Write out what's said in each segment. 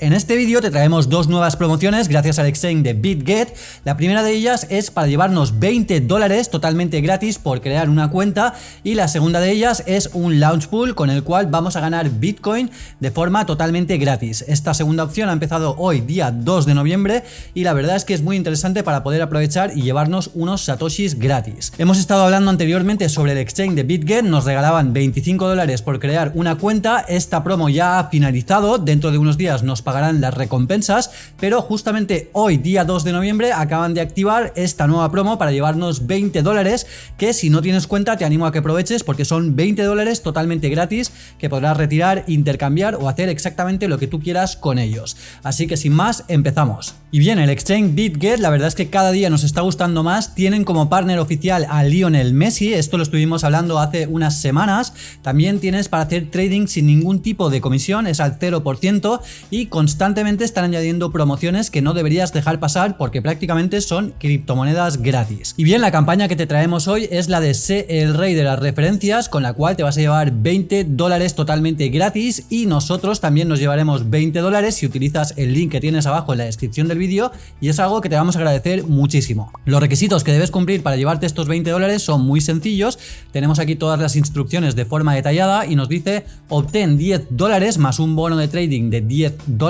En este vídeo te traemos dos nuevas promociones gracias al exchange de BitGet. La primera de ellas es para llevarnos 20 dólares totalmente gratis por crear una cuenta y la segunda de ellas es un launch pool con el cual vamos a ganar Bitcoin de forma totalmente gratis. Esta segunda opción ha empezado hoy día 2 de noviembre y la verdad es que es muy interesante para poder aprovechar y llevarnos unos satoshis gratis. Hemos estado hablando anteriormente sobre el exchange de BitGet, nos regalaban 25 dólares por crear una cuenta, esta promo ya ha finalizado, dentro de unos días nos pagarán las recompensas, pero justamente hoy, día 2 de noviembre, acaban de activar esta nueva promo para llevarnos 20 dólares, que si no tienes cuenta te animo a que aproveches porque son 20 dólares totalmente gratis que podrás retirar, intercambiar o hacer exactamente lo que tú quieras con ellos. Así que sin más, empezamos. Y bien, el exchange BitGet la verdad es que cada día nos está gustando más, tienen como partner oficial a Lionel Messi, esto lo estuvimos hablando hace unas semanas, también tienes para hacer trading sin ningún tipo de comisión, es al 0% y constantemente están añadiendo promociones que no deberías dejar pasar porque prácticamente son criptomonedas gratis. Y bien, la campaña que te traemos hoy es la de Sé el rey de las referencias, con la cual te vas a llevar 20 dólares totalmente gratis y nosotros también nos llevaremos 20 dólares si utilizas el link que tienes abajo en la descripción del vídeo y es algo que te vamos a agradecer muchísimo. Los requisitos que debes cumplir para llevarte estos 20 dólares son muy sencillos, tenemos aquí todas las instrucciones de forma detallada y nos dice obtén 10 dólares más un bono de trading de 10 dólares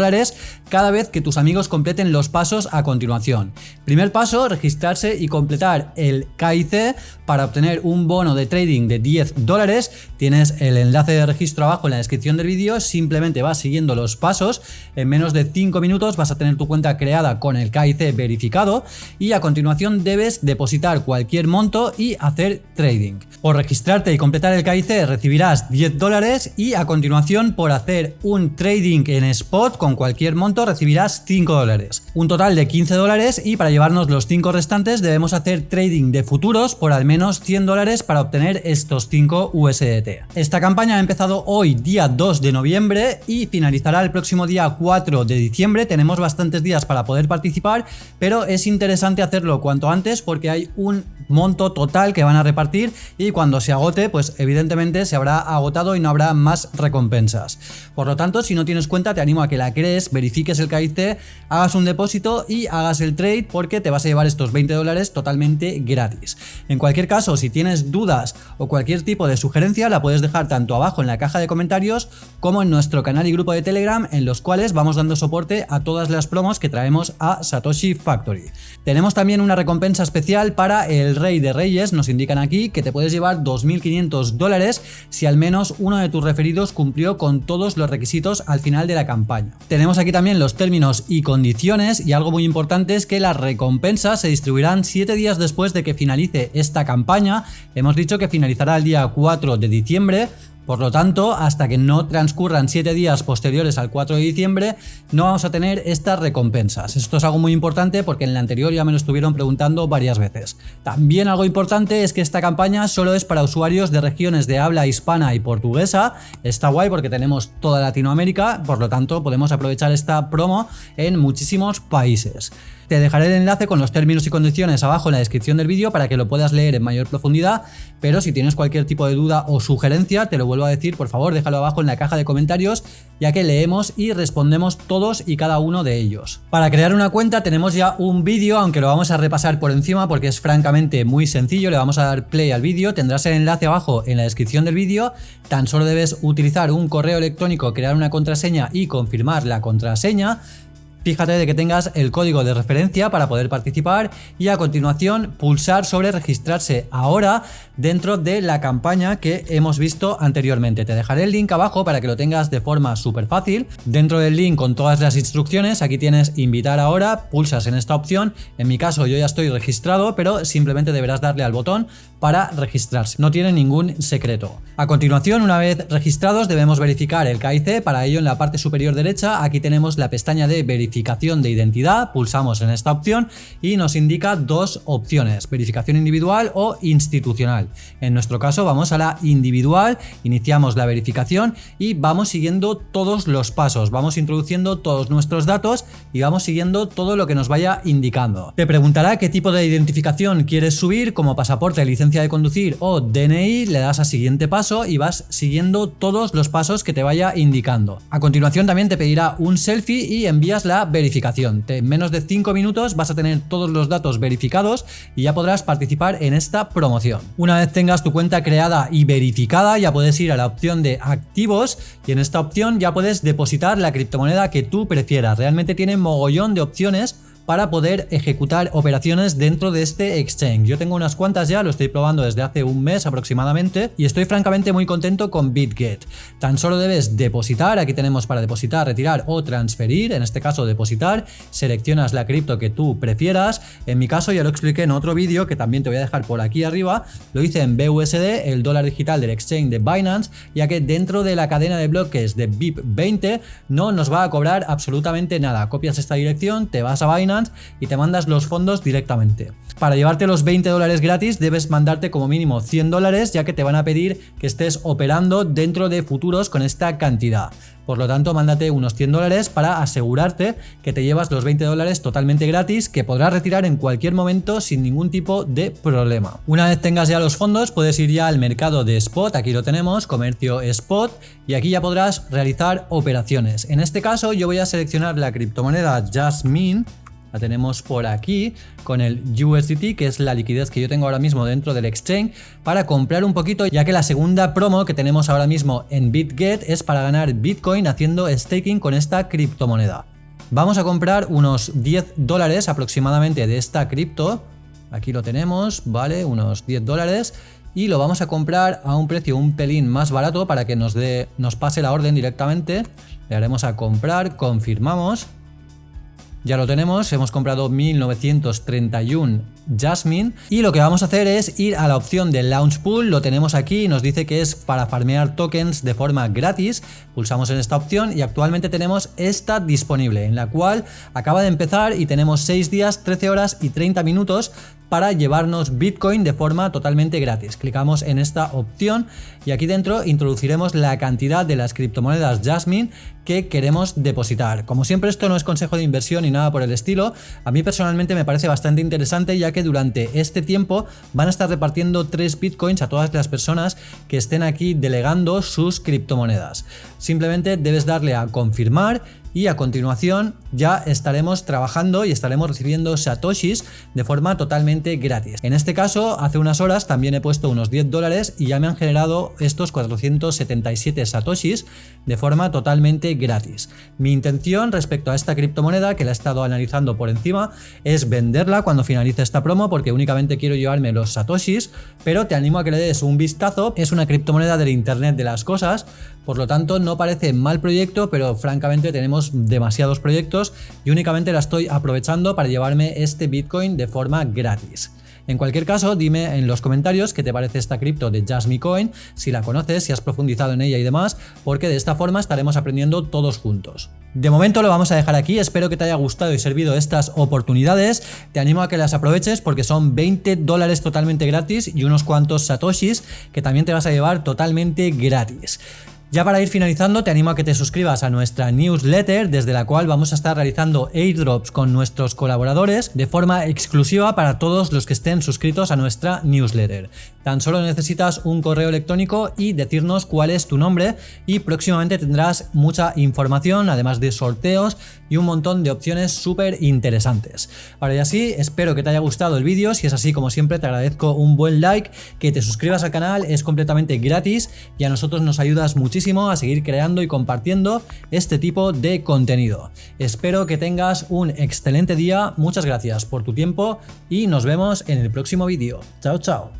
cada vez que tus amigos completen los pasos a continuación. Primer paso, registrarse y completar el KIC para obtener un bono de trading de 10 dólares. Tienes el enlace de registro abajo en la descripción del vídeo, simplemente vas siguiendo los pasos, en menos de 5 minutos vas a tener tu cuenta creada con el KIC verificado y a continuación debes depositar cualquier monto y hacer trading. Por registrarte y completar el KIC recibirás 10 dólares y a continuación por hacer un trading en spot con cualquier monto recibirás 5 dólares. Un total de 15 dólares y para llevarnos los 5 restantes debemos hacer trading de futuros por al menos 100 dólares para obtener estos 5 USDT. Esta campaña ha empezado hoy día 2 de noviembre y finalizará el próximo día 4 de diciembre. Tenemos bastantes días para poder participar, pero es interesante hacerlo cuanto antes porque hay un monto total que van a repartir y cuando se agote, pues evidentemente se habrá agotado y no habrá más recompensas. Por lo tanto, si no tienes cuenta, te animo a que la crees, verifiques el KIC, hagas un depósito y hagas el trade porque te vas a llevar estos 20 dólares totalmente gratis. En cualquier caso, si tienes dudas o cualquier tipo de sugerencia, la puedes dejar tanto abajo en la caja de comentarios como en nuestro canal y grupo de Telegram en los cuales vamos dando soporte a todas las promos que traemos a Satoshi Factory. Tenemos también una recompensa especial para el Rey de Reyes, nos indican aquí que te puedes llevar 2.500 dólares si al menos uno de tus referidos cumplió con todos los requisitos al final de la campaña. Tenemos aquí también los términos y condiciones y algo muy importante es que las recompensas se distribuirán 7 días después de que finalice esta campaña. Hemos dicho que finalizará el día 4 de diciembre, por lo tanto, hasta que no transcurran 7 días posteriores al 4 de diciembre, no vamos a tener estas recompensas. Esto es algo muy importante porque en la anterior ya me lo estuvieron preguntando varias veces. También algo importante es que esta campaña solo es para usuarios de regiones de habla hispana y portuguesa. Está guay porque tenemos toda Latinoamérica, por lo tanto podemos aprovechar esta promo en muchísimos países. Te dejaré el enlace con los términos y condiciones abajo en la descripción del vídeo para que lo puedas leer en mayor profundidad, pero si tienes cualquier tipo de duda o sugerencia, te lo vuelvo a decir, por favor déjalo abajo en la caja de comentarios, ya que leemos y respondemos todos y cada uno de ellos. Para crear una cuenta tenemos ya un vídeo, aunque lo vamos a repasar por encima porque es francamente muy sencillo, le vamos a dar play al vídeo, tendrás el enlace abajo en la descripción del vídeo, tan solo debes utilizar un correo electrónico, crear una contraseña y confirmar la contraseña, Fíjate de que tengas el código de referencia para poder participar y a continuación pulsar sobre registrarse ahora dentro de la campaña que hemos visto anteriormente. Te dejaré el link abajo para que lo tengas de forma súper fácil. Dentro del link con todas las instrucciones, aquí tienes invitar ahora, pulsas en esta opción. En mi caso yo ya estoy registrado, pero simplemente deberás darle al botón para registrarse. No tiene ningún secreto. A continuación, una vez registrados, debemos verificar el KIC. Para ello, en la parte superior derecha, aquí tenemos la pestaña de verificación verificación de identidad, pulsamos en esta opción y nos indica dos opciones, verificación individual o institucional. En nuestro caso vamos a la individual, iniciamos la verificación y vamos siguiendo todos los pasos, vamos introduciendo todos nuestros datos y vamos siguiendo todo lo que nos vaya indicando. Te preguntará qué tipo de identificación quieres subir como pasaporte, licencia de conducir o DNI, le das a siguiente paso y vas siguiendo todos los pasos que te vaya indicando. A continuación también te pedirá un selfie y envías la verificación. En menos de 5 minutos vas a tener todos los datos verificados y ya podrás participar en esta promoción. Una vez tengas tu cuenta creada y verificada ya puedes ir a la opción de activos y en esta opción ya puedes depositar la criptomoneda que tú prefieras. Realmente tiene mogollón de opciones para poder ejecutar operaciones dentro de este exchange. Yo tengo unas cuantas ya, lo estoy probando desde hace un mes aproximadamente y estoy francamente muy contento con BitGet. Tan solo debes depositar, aquí tenemos para depositar, retirar o transferir, en este caso depositar, seleccionas la cripto que tú prefieras, en mi caso ya lo expliqué en otro vídeo que también te voy a dejar por aquí arriba, lo hice en BUSD, el dólar digital del exchange de Binance, ya que dentro de la cadena de bloques de BIP20 no nos va a cobrar absolutamente nada, copias esta dirección, te vas a Binance, y te mandas los fondos directamente. Para llevarte los 20 dólares gratis debes mandarte como mínimo 100 dólares ya que te van a pedir que estés operando dentro de futuros con esta cantidad. Por lo tanto, mándate unos 100 dólares para asegurarte que te llevas los 20 dólares totalmente gratis que podrás retirar en cualquier momento sin ningún tipo de problema. Una vez tengas ya los fondos, puedes ir ya al mercado de spot, aquí lo tenemos, comercio spot, y aquí ya podrás realizar operaciones. En este caso, yo voy a seleccionar la criptomoneda Jasmine, la tenemos por aquí con el USDT, que es la liquidez que yo tengo ahora mismo dentro del exchange, para comprar un poquito, ya que la segunda promo que tenemos ahora mismo en BitGet es para ganar Bitcoin haciendo staking con esta criptomoneda. Vamos a comprar unos 10 dólares aproximadamente de esta cripto. Aquí lo tenemos, vale, unos 10 dólares. Y lo vamos a comprar a un precio un pelín más barato para que nos, dé, nos pase la orden directamente. Le haremos a comprar, confirmamos. Ya lo tenemos, hemos comprado 1931 Jasmine y lo que vamos a hacer es ir a la opción de Launch Pool, lo tenemos aquí, nos dice que es para farmear tokens de forma gratis, pulsamos en esta opción y actualmente tenemos esta disponible, en la cual acaba de empezar y tenemos 6 días, 13 horas y 30 minutos para llevarnos Bitcoin de forma totalmente gratis. Clicamos en esta opción y aquí dentro introduciremos la cantidad de las criptomonedas Jasmine que queremos depositar. Como siempre esto no es consejo de inversión nada por el estilo, a mí personalmente me parece bastante interesante ya que durante este tiempo van a estar repartiendo 3 bitcoins a todas las personas que estén aquí delegando sus criptomonedas. Simplemente debes darle a confirmar y a continuación ya estaremos trabajando y estaremos recibiendo satoshis de forma totalmente gratis. En este caso, hace unas horas también he puesto unos 10 dólares y ya me han generado estos 477 satoshis de forma totalmente gratis. Mi intención respecto a esta criptomoneda, que la he estado analizando por encima, es venderla cuando finalice esta promo porque únicamente quiero llevarme los satoshis, pero te animo a que le des un vistazo. Es una criptomoneda del Internet de las cosas, por lo tanto no parece mal proyecto, pero francamente tenemos demasiados proyectos y únicamente la estoy aprovechando para llevarme este Bitcoin de forma gratis. En cualquier caso, dime en los comentarios qué te parece esta cripto de Jasmine Coin, si la conoces, si has profundizado en ella y demás, porque de esta forma estaremos aprendiendo todos juntos. De momento lo vamos a dejar aquí, espero que te haya gustado y servido estas oportunidades, te animo a que las aproveches porque son 20 dólares totalmente gratis y unos cuantos satoshis que también te vas a llevar totalmente gratis. Ya para ir finalizando te animo a que te suscribas a nuestra newsletter desde la cual vamos a estar realizando airdrops con nuestros colaboradores de forma exclusiva para todos los que estén suscritos a nuestra newsletter. Tan solo necesitas un correo electrónico y decirnos cuál es tu nombre y próximamente tendrás mucha información además de sorteos y un montón de opciones súper interesantes. Ahora y así, espero que te haya gustado el vídeo, si es así como siempre te agradezco un buen like, que te suscribas al canal, es completamente gratis y a nosotros nos ayudas a seguir creando y compartiendo este tipo de contenido. Espero que tengas un excelente día, muchas gracias por tu tiempo y nos vemos en el próximo vídeo. Chao, chao.